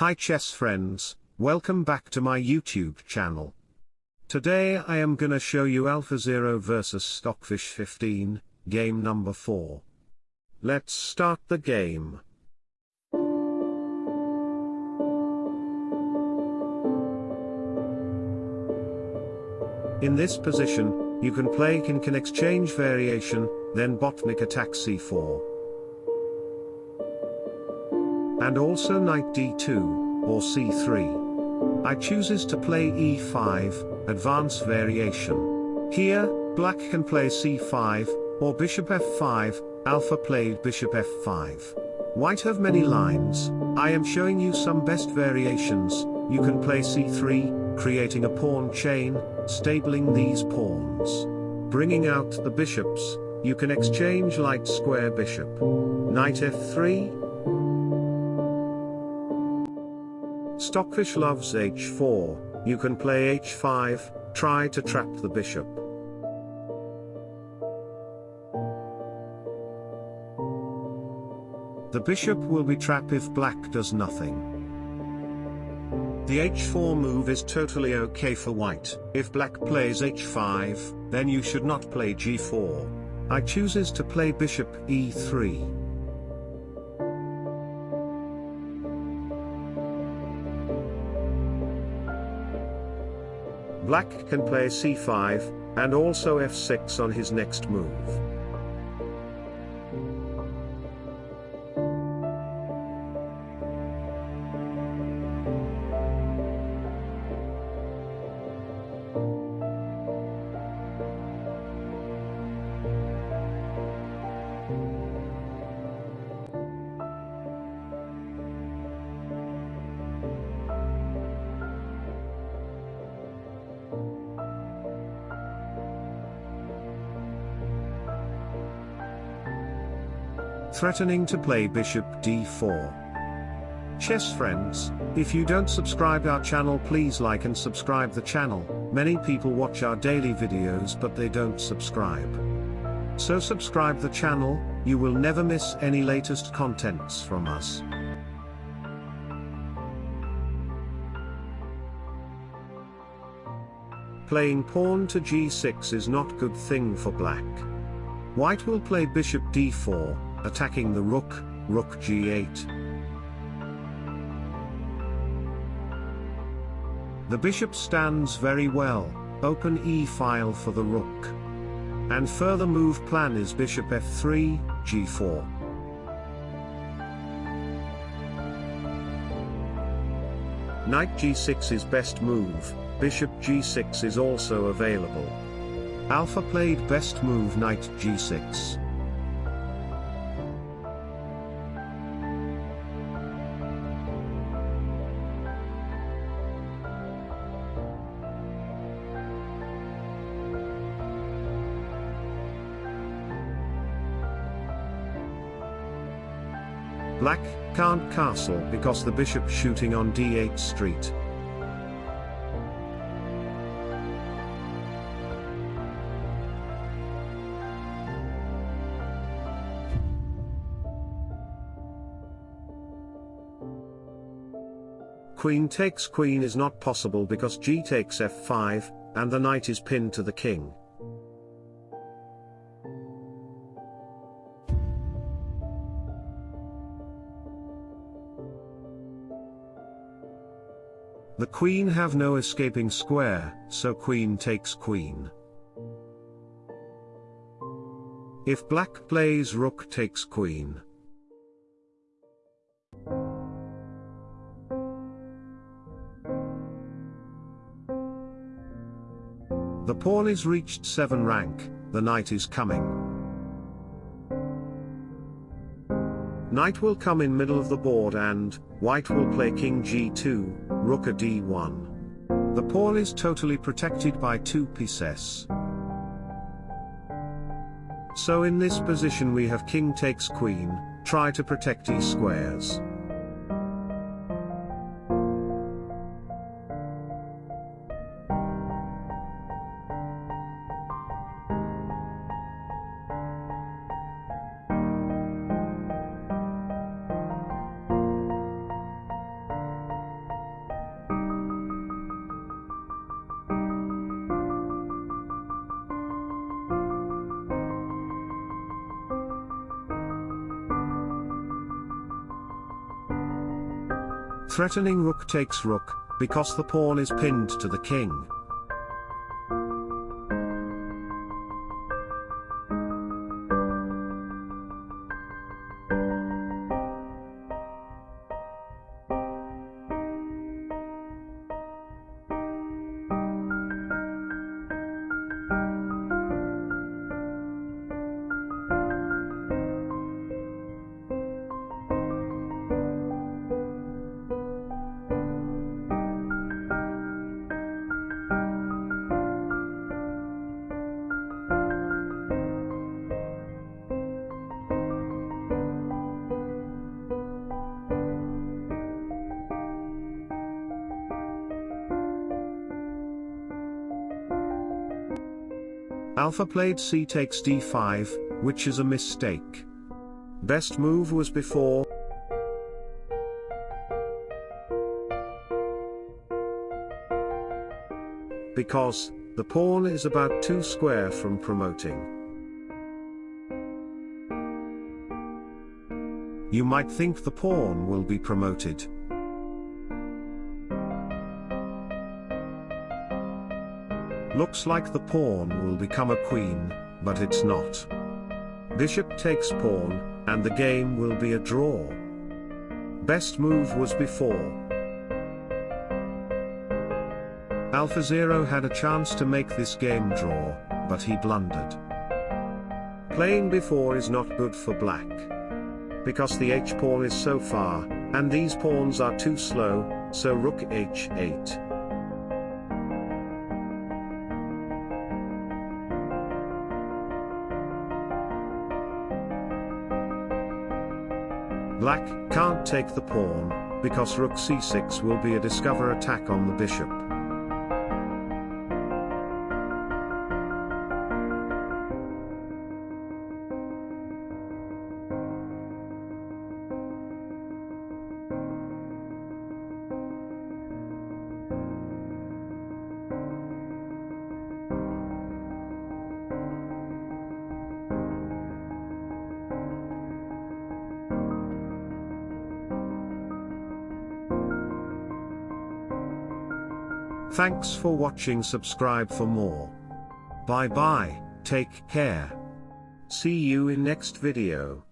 Hi chess friends, welcome back to my YouTube channel. Today I am gonna show you AlphaZero vs Stockfish 15, game number 4. Let's start the game. In this position, you can play king exchange variation, then Botvinnik attack c4 and also knight d2, or c3. I chooses to play e5, advance variation. Here, black can play c5, or bishop f5, alpha played bishop f5. White have many lines, I am showing you some best variations, you can play c3, creating a pawn chain, stabling these pawns. Bringing out the bishops, you can exchange light square bishop. Knight f3, Stockfish loves h4, you can play h5, try to trap the bishop. The bishop will be trapped if black does nothing. The h4 move is totally okay for white. If black plays h5, then you should not play g4. I chooses to play bishop e3. Black can play c5, and also f6 on his next move. Threatening to play bishop d4. Chess friends, if you don't subscribe our channel please like and subscribe the channel, many people watch our daily videos but they don't subscribe. So subscribe the channel, you will never miss any latest contents from us. Playing pawn to g6 is not good thing for black. White will play bishop d4, attacking the rook, rook g8. The bishop stands very well, open e-file for the rook. And further move plan is bishop f3, g4. Knight g6 is best move, bishop g6 is also available. Alpha played best move knight g6. Black can't castle because the bishop shooting on d8 street. Queen takes queen is not possible because g takes f5, and the knight is pinned to the king. The queen have no escaping square, so queen takes queen. If black plays rook takes queen. The pawn is reached 7 rank, the knight is coming. Knight will come in middle of the board and, white will play king g2, rook a d1. The pawn is totally protected by two pieces. So in this position we have king takes queen, try to protect e squares. Threatening rook takes rook, because the pawn is pinned to the king. Alpha played c takes d5, which is a mistake. Best move was b4. Because, the pawn is about 2 square from promoting. You might think the pawn will be promoted. Looks like the pawn will become a queen, but it's not. Bishop takes pawn, and the game will be a draw. Best move was b4. AlphaZero had a chance to make this game draw, but he blundered. Playing b4 is not good for black. Because the h-pawn is so far, and these pawns are too slow, so rook h8. Black can't take the pawn, because rook c6 will be a discover attack on the bishop. Thanks for watching subscribe for more. Bye bye, take care. See you in next video.